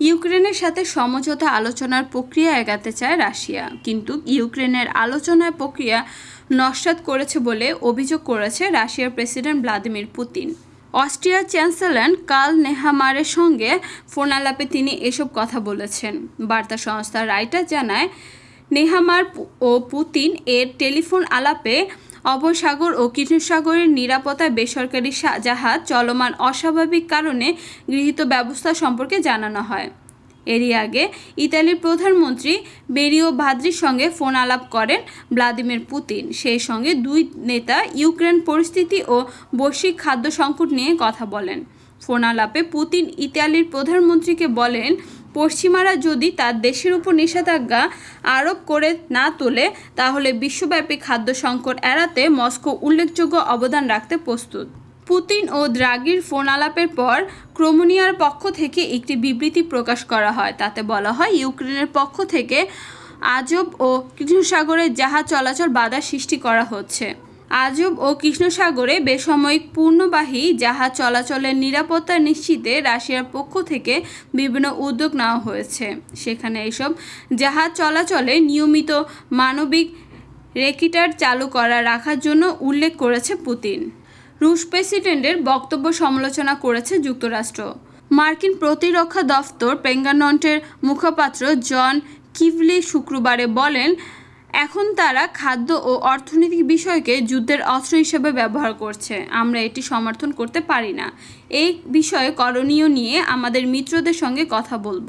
ইউক্রেনের সাথে সমঝোতা আলোচনার প্রক্রিয়া এগাতে চায় রাশিয়া। কিন্তু ইউক্রেনের আলোচনার প্রক্রিয়া নস্যাৎ করেছে বলে অভিযোগ করেছে রাশিয়ার প্রেসিডেন্ট ভ্লাদিমির পুতিন। অস্ট্রিয়ার চ্যান্সেলর কার্ল নেহামারের সঙ্গে ফোন আলাপে তিনি এসব কথা বলেছেন। বার্তা সংস্থা রাইটার জানায়, নেহামার ও পুতিন এর টেলিফোন আলাপে অবসাগর ও কৃষ্ণসাগরের নিরাপত্তায় বেসরকারি জাহাজ চলমান অস্বাভাবিক কারণে গৃহীত ব্যবস্থা সম্পর্কে জানানো হয়। এরই আগে ইতালির প্রধানমন্ত্রী বেরিও ভাদ্রির সঙ্গে ফোন আলাপ করেন ভ্লাদিমির পুতিন। সেই সঙ্গে দুই নেতা ইউক্রেন পরিস্থিতি ও বৈশ্বিক খাদ্য সংকট নিয়ে কথা বলেন। ফোন আলাপে পুতিন ইতালির প্রধানমন্ত্রীকে বলেন পশ্চিমারা যদি তার দেশের উপর নিষেধাজ্ঞা আরোপ করে না তোলে, তাহলে বিশ্বব্যাপী খাদ্য সংকট এড়াতে মস্কো উল্লেখযোগ্য অবদান রাখতে প্রস্তুত। পুতিন ও দ্রাগির ফোন আলাপের পর ক্রোমোনিয়ার পক্ষ থেকে একটি বিবৃতি প্রকাশ করা হয়। তাতে বলা হয়, ইউক্রেনের পক্ষ থেকে আজব ও কৃষ্ণসাগরে জাহাজ চলাচল বাধা সৃষ্টি করা হচ্ছে। আজব ও কৃষ্ণসাগরে বেসামরিক পূর্ণবাহী জাহাজ চলাচলের নিরাপত্তা নিশ্চিতে রাশিয়ার পক্ষ থেকে বিভিন্ন উদ্যোগ নেওয়া হয়েছে। সেখানে এসব জাহাজ চলাচলে নিয়মিত মানবিক রেকিটার চালু করা রাখার জন্য উল্লেখ করেছে পুতিন। রুশ প্রেসিডেন্টের বক্তব্য সমালোচনা করেছে যুক্তরাষ্ট্র। মার্কিন প্রতিরক্ষা দফতর পেঙ্গানন্টের মুখপাত্র জন কিভলি শুক্রবারে বলেন এখন তারা খাদ্য ও অর্থনৈতিক বিষয়কে যুদ্ধের অস্ত্র হিসেবে ব্যবহার করছে। আমরা এটি সমর্থন করতে পারি না। এই বিষয়ে করণীয় নিয়ে আমাদের মিত্রদের সঙ্গে কথা বলব।